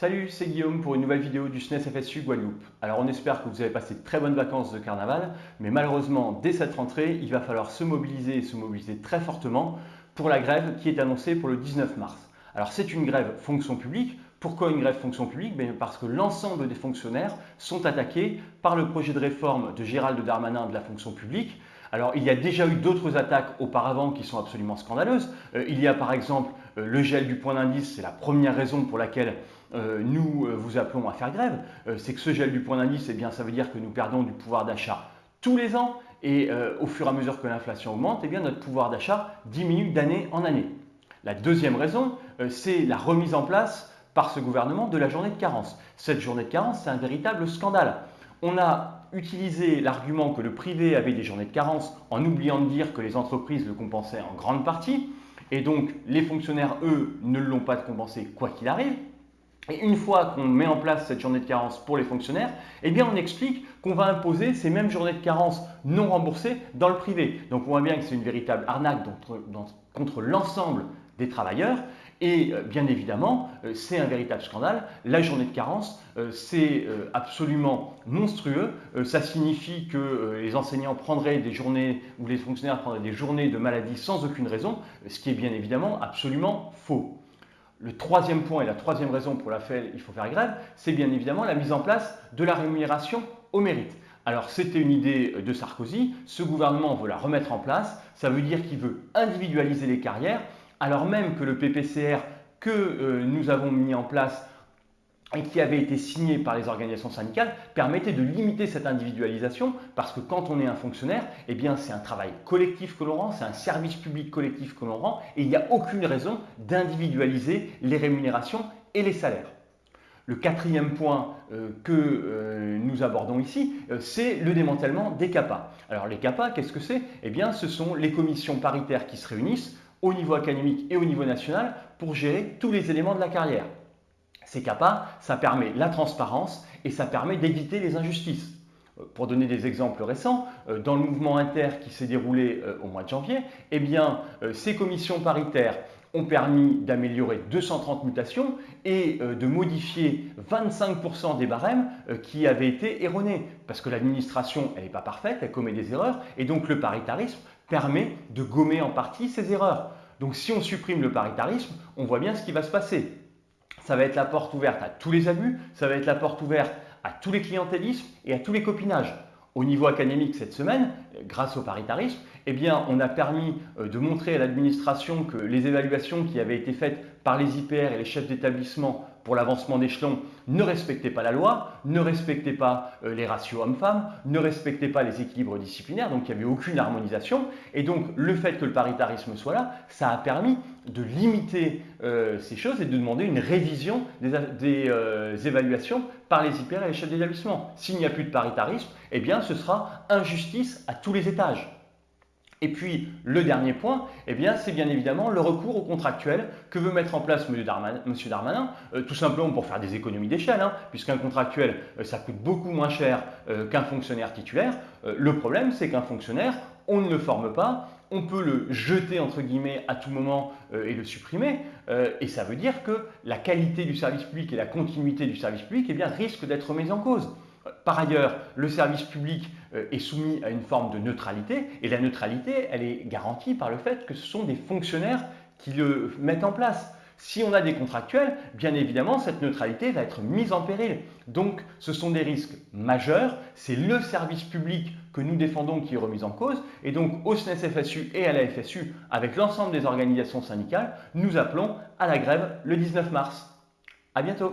Salut, c'est Guillaume pour une nouvelle vidéo du SNES FSU Guadeloupe. Alors on espère que vous avez passé de très bonnes vacances de carnaval, mais malheureusement, dès cette rentrée, il va falloir se mobiliser et se mobiliser très fortement pour la grève qui est annoncée pour le 19 mars. Alors c'est une grève fonction publique. Pourquoi une grève fonction publique? Ben, Parce que l'ensemble des fonctionnaires sont attaqués par le projet de réforme de Gérald Darmanin de la fonction publique. Alors il y a déjà eu d'autres attaques auparavant qui sont absolument scandaleuses. Euh, il y a par exemple euh, le gel du point d'indice, c'est la première raison pour laquelle euh, nous vous appelons à faire grève, c'est que ce gel du point d'indice, eh ça veut dire que nous perdons du pouvoir d'achat tous les ans et au fur et à mesure que l'inflation augmente, eh notre pouvoir d'achat diminue d'année en année. La deuxième raison, c'est la remise en place par ce gouvernement de la journée de carence. Cette journée de carence, c'est un véritable scandale. On a utilisé l'argument que le privé avait des journées de carence en oubliant de dire que les entreprises le compensaient en grande partie. Et donc, les fonctionnaires, eux, ne l'ont pas compensé quoi qu'il arrive. Et une fois qu'on met en place cette journée de carence pour les fonctionnaires, eh bien on explique qu'on va imposer ces mêmes journées de carence non remboursées dans le privé. Donc on voit bien que c'est une véritable arnaque contre, l'ensemble des travailleurs. Et euh, bien évidemment, euh, c'est un véritable scandale. La journée de carence, euh, c'est absolument monstrueux. Ça signifie que les enseignants prendraient des journées, ou les fonctionnaires prendraient des journées de maladie sans aucune raison, ce qui est bien évidemment absolument faux. Le troisième point et la troisième raison pour laquelle il faut faire grève, c'est bien évidemment la mise en place de la rémunération au mérite. Alors c'était une idée de Sarkozy, ce gouvernement veut la remettre en place, ça veut dire qu'il veut individualiser les carrières, alors même que le PPCR que euh, nous avons mis en place et qui avait été signé par les organisations syndicales permettait de limiter cette individualisation parce que quand on est un fonctionnaire, eh c'est un travail collectif que l'on rend, c'est un service public collectif que l'on rend et il n'y a aucune raison d'individualiser les rémunérations et les salaires. Le quatrième point euh, que euh, nous abordons ici, c'est le démantèlement des CAPA. Alors les CAPA, qu'est-ce que c'est? Eh bien ce sont les commissions paritaires qui se réunissent au niveau académique et au niveau national pour gérer tous les éléments de la carrière. Ces CAPA, ça permet la transparence et ça permet d'éviter les injustices. Euh, pour donner des exemples récents, euh, dans le mouvement inter qui s'est déroulé euh, au mois de janvier, eh bien, ces commissions paritaires ont permis d'améliorer 230 mutations et de modifier 25% des barèmes qui avaient été erronés. Parce que l'administration, elle n'est pas parfaite, elle commet des erreurs, et donc le paritarisme permet de gommer en partie ces erreurs. Donc si on supprime le paritarisme, on voit bien ce qui va se passer ça va être la porte ouverte à tous les abus, ça va être la porte ouverte à tous les clientélismes et à tous les copinages. Au niveau académique cette semaine, grâce au paritarisme, eh on a permis euh, de montrer à l'administration que les évaluations qui avaient été faites par les IPR et les chefs d'établissement pour l'avancement d'échelon ne respectait pas la loi, ne respectait pas euh, les ratios hommes-femmes, ne respectait pas les équilibres disciplinaires, donc il n'y avait aucune harmonisation. Et donc le fait que le paritarisme soit là, ça a permis de limiter euh, ces choses et de demander une révision des, évaluations par les IPR et les chefs d'établissement. S'il n'y a plus de paritarisme, eh bien ce sera injustice à tous les étages. Et puis, le dernier point, eh c'est bien évidemment le recours au contractuel que veut mettre en place M. Darmanin, euh, tout simplement pour faire des économies d'échelle, hein, puisqu'un contractuel, euh, ça coûte beaucoup moins cher euh, qu'un fonctionnaire titulaire. le problème, c'est qu'un fonctionnaire, on ne le forme pas, on peut le jeter entre guillemets à tout moment et le supprimer, et ça veut dire que la qualité du service public et la continuité du service public eh risquent d'être mises en cause. Par ailleurs, le service public euh, est soumis à une forme de neutralité et la neutralité, elle est garantie par le fait que ce sont des fonctionnaires qui le mettent en place. Si on a des contractuels, bien évidemment, cette neutralité va être mise en péril. Donc, ce sont des risques majeurs. C'est le service public que nous défendons qui est remis en cause. Et donc, au SNES-FSU et à la FSU, avec l'ensemble des organisations syndicales, nous appelons à la grève le 19 mars. À bientôt